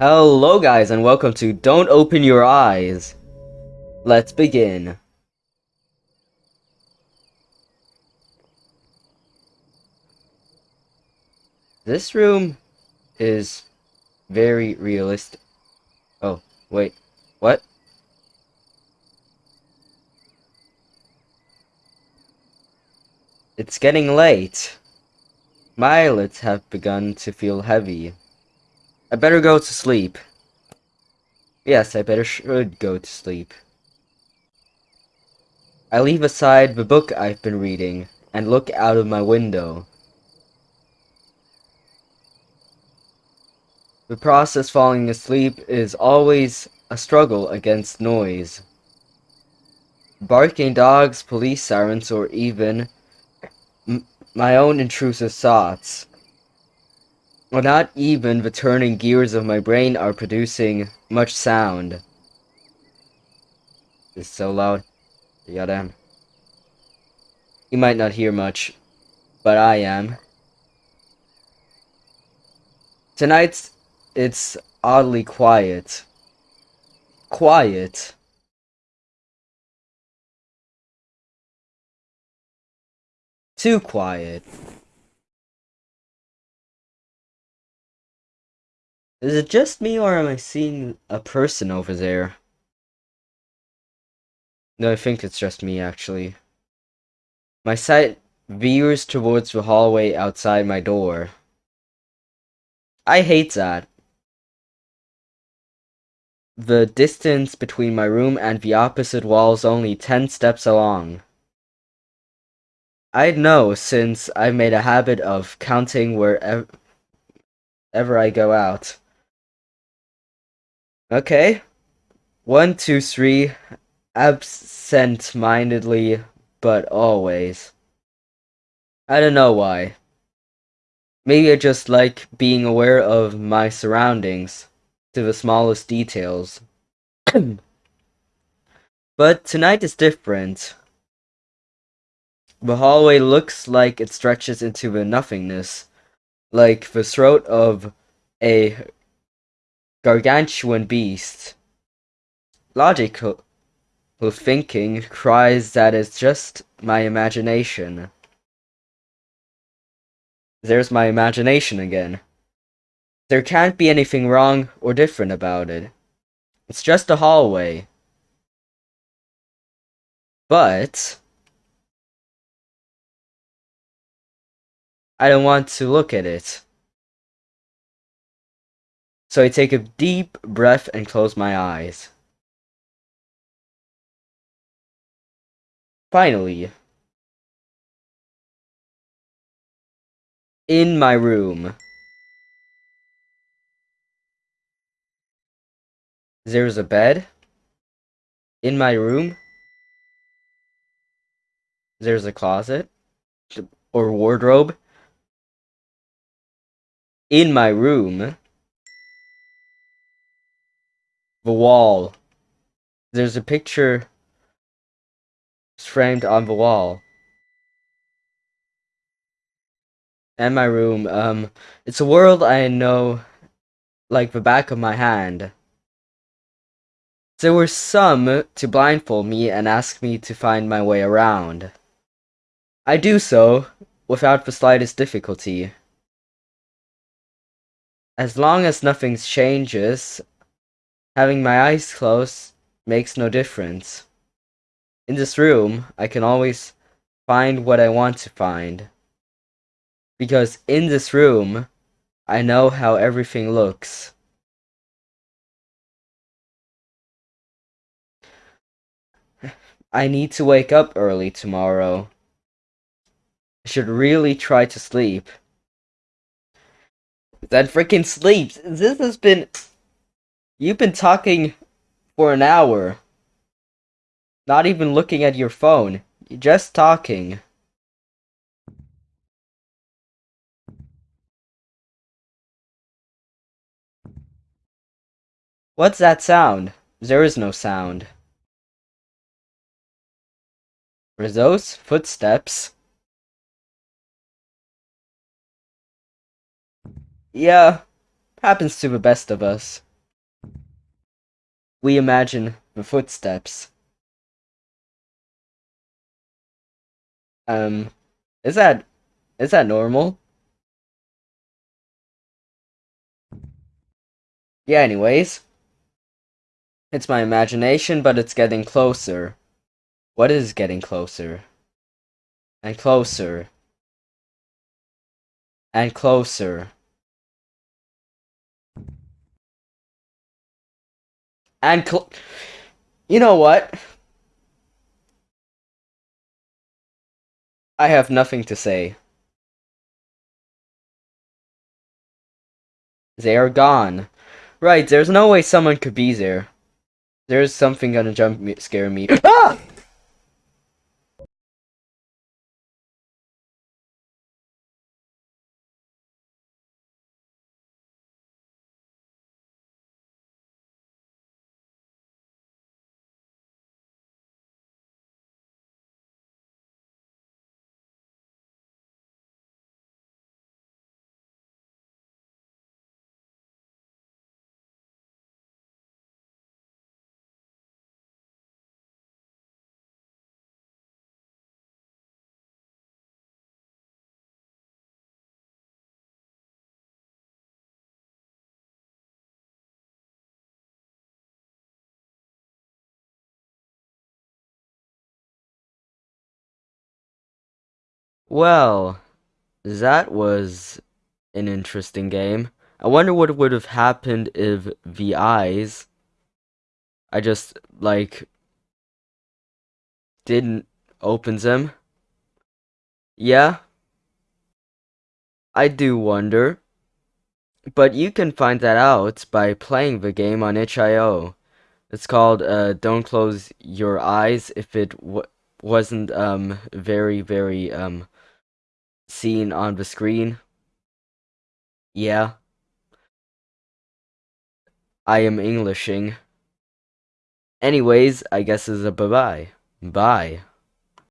Hello guys and welcome to Don't Open Your Eyes. Let's begin. This room is very realistic. Oh, wait. What? It's getting late. My eyelids have begun to feel heavy. I better go to sleep. Yes, I better should go to sleep. I leave aside the book I've been reading and look out of my window. The process falling asleep is always a struggle against noise. Barking dogs, police sirens, or even my own intrusive thoughts. Well, not even the turning gears of my brain are producing much sound. It's so loud. Goddamn. You might not hear much, but I am. Tonight, it's oddly quiet. Quiet. Too quiet. Is it just me or am I seeing a person over there? No, I think it's just me actually. My sight veers towards the hallway outside my door. I hate that. The distance between my room and the opposite wall is only 10 steps along. I know since I've made a habit of counting wherever I go out. Okay. One, two, three. Absent-mindedly, but always. I don't know why. Maybe I just like being aware of my surroundings to the smallest details. but tonight is different. The hallway looks like it stretches into the nothingness, like the throat of a gargantuan beast. Logical thinking cries that it's just my imagination. There's my imagination again. There can't be anything wrong or different about it. It's just a hallway. But... I don't want to look at it. So I take a deep breath and close my eyes. Finally. In my room. There's a bed. In my room. There's a closet. Or wardrobe. In my room the wall. There's a picture framed on the wall. And my room, um, it's a world I know like the back of my hand. There were some to blindfold me and ask me to find my way around. I do so without the slightest difficulty. As long as nothing changes, Having my eyes closed makes no difference. In this room, I can always find what I want to find. Because in this room, I know how everything looks. I need to wake up early tomorrow. I should really try to sleep. That freaking sleeps. This has been You've been talking for an hour. Not even looking at your phone. You're just talking. What's that sound? There is no sound. Rizzo's footsteps. Yeah, happens to the best of us. We imagine the footsteps. Um, is that is that normal? Yeah, anyways. It's my imagination, but it's getting closer. What is getting closer? And closer. And closer. And You know what? I have nothing to say. They are gone. Right, there's no way someone could be there. There's something gonna jump me, scare me. ah! Well, that was an interesting game. I wonder what would have happened if the eyes I just like didn't open them. Yeah. I do wonder. But you can find that out by playing the game on itch.io. It's called uh, Don't Close Your Eyes if it wasn't um very very um seen on the screen. Yeah. I am Englishing. Anyways, I guess it's a bye-bye. Bye.